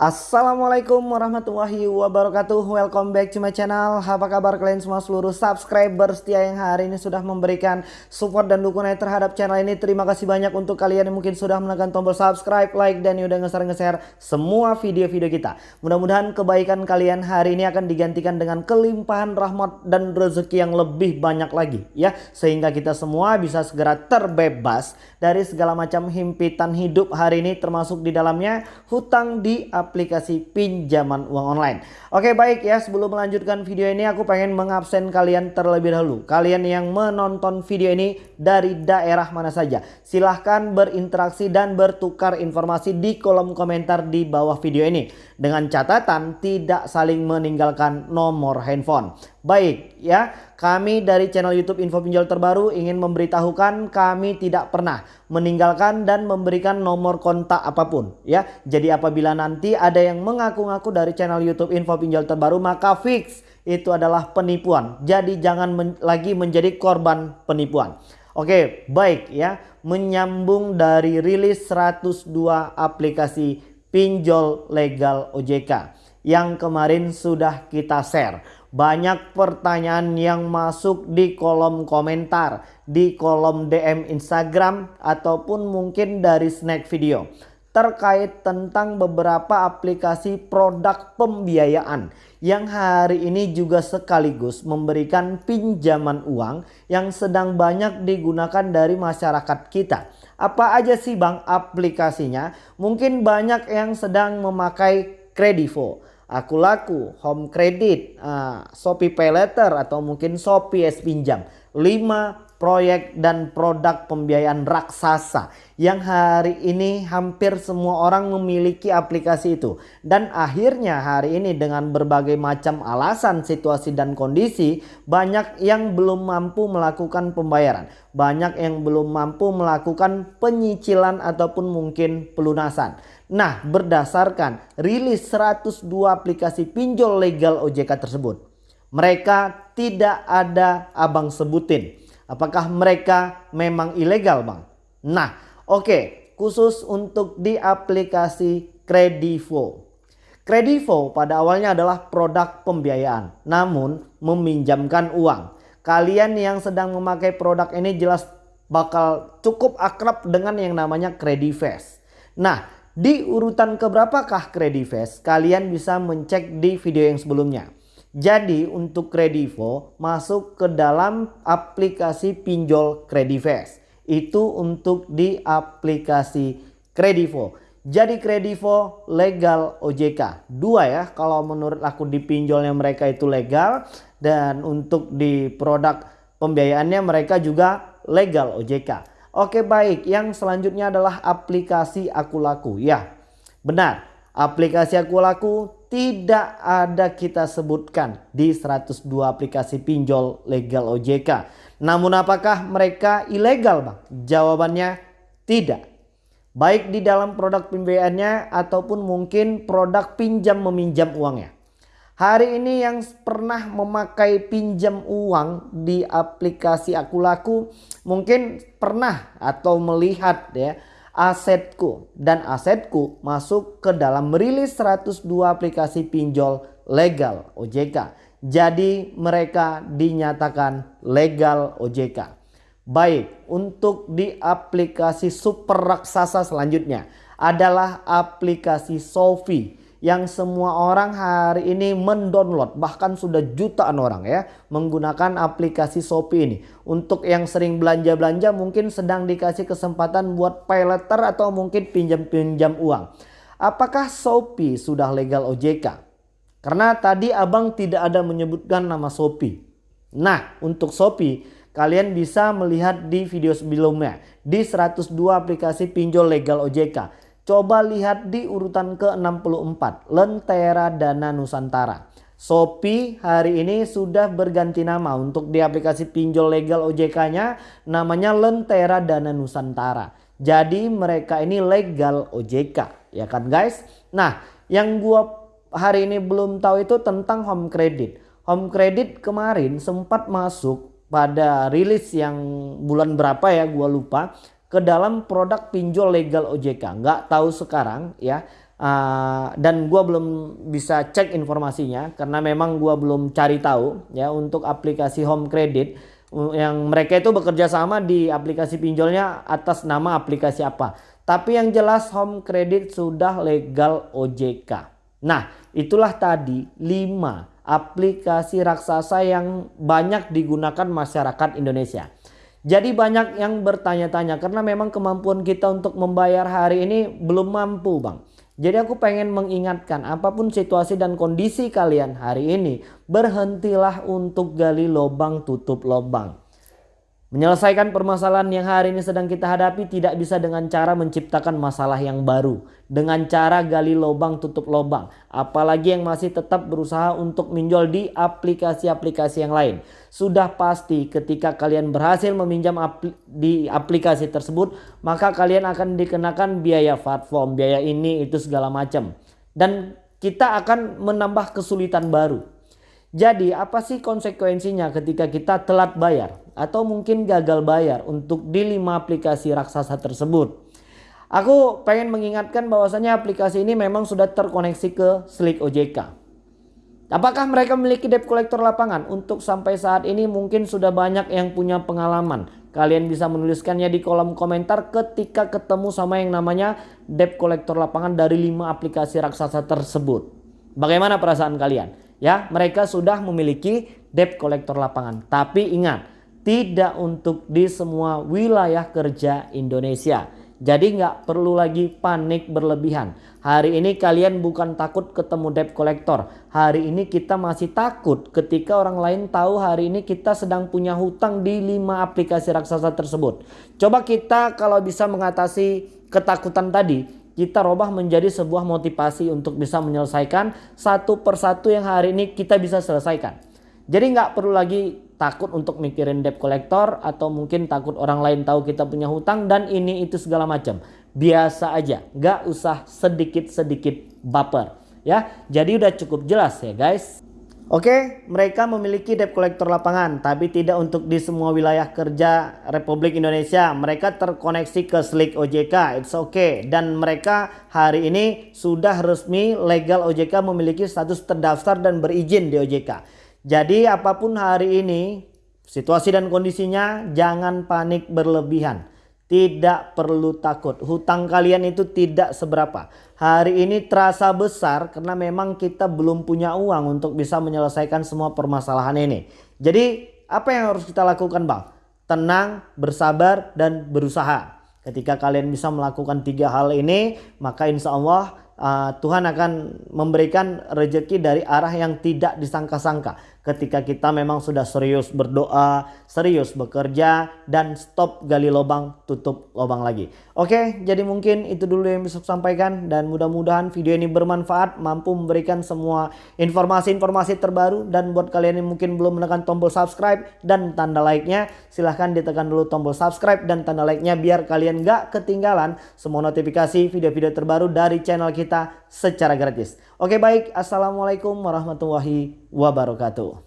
Assalamualaikum warahmatullahi wabarakatuh. Welcome back to my channel. Apa kabar kalian semua seluruh subscriber setia yang hari ini sudah memberikan support dan dukungan terhadap channel ini. Terima kasih banyak untuk kalian yang mungkin sudah menekan tombol subscribe, like, dan udah nge-share-nge-share semua video-video kita. Mudah-mudahan kebaikan kalian hari ini akan digantikan dengan kelimpahan rahmat dan rezeki yang lebih banyak lagi ya. Sehingga kita semua bisa segera terbebas dari segala macam himpitan hidup hari ini termasuk di dalamnya hutang di aplikasi pinjaman uang online. Oke baik ya sebelum melanjutkan video ini aku pengen mengabsen kalian terlebih dahulu. Kalian yang menonton video ini dari daerah mana saja. Silahkan berinteraksi dan bertukar informasi di kolom komentar di bawah video ini. Dengan catatan tidak saling meninggalkan nomor handphone. Baik ya, kami dari channel YouTube Info Pinjol Terbaru ingin memberitahukan kami tidak pernah meninggalkan dan memberikan nomor kontak apa pun ya. Jadi apabila nanti ada yang mengaku-ngaku dari channel YouTube Info Pinjol Terbaru maka fix itu adalah penipuan. Jadi jangan men lagi menjadi korban penipuan. Oke, baik ya. Menyambung dari rilis 102 aplikasi pinjol legal OJK yang kemarin sudah kita share banyak pertanyaan yang masuk di kolom komentar, di kolom DM Instagram ataupun mungkin dari snack video terkait tentang beberapa aplikasi produk pembiayaan yang hari ini juga sekaligus memberikan pinjaman uang yang sedang banyak digunakan dari masyarakat kita. Apa aja sih Bang aplikasinya? Mungkin banyak yang sedang memakai Kredivo Aku Laku, Home Credit, uh, Shopee Pay Letter atau mungkin Shopee S Pinjam. 5 proyek dan produk pembiayaan raksasa yang hari ini hampir semua orang memiliki aplikasi itu. Dan akhirnya hari ini dengan berbagai macam alasan, situasi dan kondisi banyak yang belum mampu melakukan pembayaran. Banyak yang belum mampu melakukan penyicilan ataupun mungkin pelunasan. Nah berdasarkan rilis 102 aplikasi pinjol legal OJK tersebut. Mereka tidak ada abang sebutin Apakah mereka memang ilegal bang? Nah oke okay. khusus untuk di aplikasi Kredivo. Kredivo pada awalnya adalah produk pembiayaan namun meminjamkan uang. Kalian yang sedang memakai produk ini jelas bakal cukup akrab dengan yang namanya Credifast. Nah di urutan keberapakah Credifast kalian bisa mencek di video yang sebelumnya. Jadi untuk Kredivo masuk ke dalam aplikasi pinjol Kredivest. Itu untuk di aplikasi Kredivo. Jadi Kredivo legal OJK. Dua ya kalau menurut aku di pinjolnya mereka itu legal. Dan untuk di produk pembiayaannya mereka juga legal OJK. Oke baik yang selanjutnya adalah aplikasi Aku Laku. Ya benar aplikasi Aku Laku tidak ada kita sebutkan di 102 aplikasi pinjol legal OJK. Namun apakah mereka ilegal bang? Jawabannya tidak. Baik di dalam produk pembiayaannya ataupun mungkin produk pinjam meminjam uangnya. Hari ini yang pernah memakai pinjam uang di aplikasi Aku Laku mungkin pernah atau melihat ya asetku dan asetku masuk ke dalam merilis 102 aplikasi pinjol legal OJK. Jadi mereka dinyatakan legal OJK. Baik, untuk di aplikasi super raksasa selanjutnya adalah aplikasi Sofi yang semua orang hari ini mendownload bahkan sudah jutaan orang ya menggunakan aplikasi Shopee ini. Untuk yang sering belanja-belanja mungkin sedang dikasih kesempatan buat pay letter atau mungkin pinjam-pinjam uang. Apakah Shopee sudah legal OJK? Karena tadi abang tidak ada menyebutkan nama Shopee. Nah untuk Shopee kalian bisa melihat di video sebelumnya di 102 aplikasi pinjol legal OJK. Coba lihat di urutan ke-64, Lentera Dana Nusantara. Shopee hari ini sudah berganti nama untuk di aplikasi pinjol legal OJK-nya namanya Lentera Dana Nusantara. Jadi mereka ini legal OJK ya kan guys. Nah yang gua hari ini belum tahu itu tentang home credit. Home credit kemarin sempat masuk pada rilis yang bulan berapa ya gua lupa ke dalam produk pinjol legal OJK. Nggak tahu sekarang ya Uh, dan gua belum bisa cek informasinya karena memang gua belum cari tahu ya untuk aplikasi home credit yang mereka itu bekerja sama di aplikasi pinjolnya atas nama aplikasi apa. Tapi yang jelas home credit sudah legal OJK. Nah, itulah tadi 5 aplikasi raksasa yang banyak digunakan masyarakat Indonesia. Jadi banyak yang bertanya-tanya karena memang kemampuan kita untuk membayar hari ini belum mampu, Bang. Jadi aku pengen mengingatkan apa pun situasi dan kondisi kalian hari ini berhentilah untuk gali lubang tutup lubang. Menyelesaikan permasalahan yang hari ini sedang kita hadapi tidak bisa dengan cara menciptakan masalah yang baru. Dengan cara gali lubang tutup lubang. Apalagi yang masih tetap berusaha untuk minjol di aplikasi-aplikasi yang lain. Sudah pasti ketika kalian berhasil meminjam di aplikasi tersebut. Maka kalian akan dikenakan biaya platform, biaya ini itu segala macam. Dan kita akan menambah kesulitan baru. Jadi apa sih konsekuensinya ketika kita telat bayar atau mungkin gagal bayar untuk di lima aplikasi raksasa tersebut? Aku pengen mengingatkan bahwasanya aplikasi ini memang sudah terkoneksi ke Slick OJK. Apakah mereka memiliki debt collector lapangan? Untuk sampai saat ini mungkin sudah banyak yang punya pengalaman. Kalian bisa menuliskannya di kolom komentar ketika ketemu sama yang namanya debt collector lapangan dari lima aplikasi raksasa tersebut. Bagaimana perasaan kalian? ya mereka sudah memiliki debt collector lapangan. Tapi ingat, tidak untuk di semua wilayah kerja Indonesia. Jadi nggak perlu lagi panik berlebihan. Hari ini kalian bukan takut ketemu debt collector. Hari ini kita masih takut ketika orang lain tahu hari ini kita sedang punya hutang di 5 aplikasi raksasa tersebut. Coba kita kalau bisa mengatasi ketakutan tadi, kita robah menjadi sebuah motivasi untuk bisa menyelesaikan satu persatu yang hari ini kita bisa selesaikan. Jadi nggak perlu lagi takut untuk mikirin debt collector atau mungkin takut orang lain tahu kita punya hutang dan ini itu segala macam. Biasa aja, nggak usah sedikit-sedikit baper. Ya, jadi udah cukup jelas ya guys. Oke, mereka memiliki debt collector lapangan, tapi tidak untuk di semua wilayah kerja Republik Indonesia. Mereka terkoneksi ke Slick OJK, it's okay. Dan mereka hari ini sudah resmi legal OJK memiliki status terdaftar dan berizin di OJK. Jadi apa pun hari ini, situasi dan kondisinya jangan panik berlebihan. Tidak perlu takut. Hutang kalian itu tidak seberapa. Hari ini terasa besar karena memang kita belum punya uang untuk bisa menyelesaikan semua permasalahan ini. Jadi apa yang harus kita lakukan bang? Tenang, bersabar, dan berusaha. Ketika kalian bisa melakukan tiga hal ini, maka insya Allah uh, Tuhan akan memberikan rejeki dari arah yang tidak disangka-sangka. Ketika kita memang sudah serius berdoa, serius bekerja, dan stop gali lubang, tutup lubang lagi. Oke, jadi mungkin itu dulu yang bisa saya sampaikan. Dan mudah-mudahan video ini bermanfaat, mampu memberikan semua informasi-informasi terbaru. Dan buat kalian yang mungkin belum menekan tombol subscribe dan tanda like-nya, silahkan ditekan dulu tombol subscribe dan tanda like-nya biar kalian gak ketinggalan semua notifikasi video-video terbaru dari channel kita secara gratis. Oke baik, Assalamualaikum warahmatullahi wabarakatuh.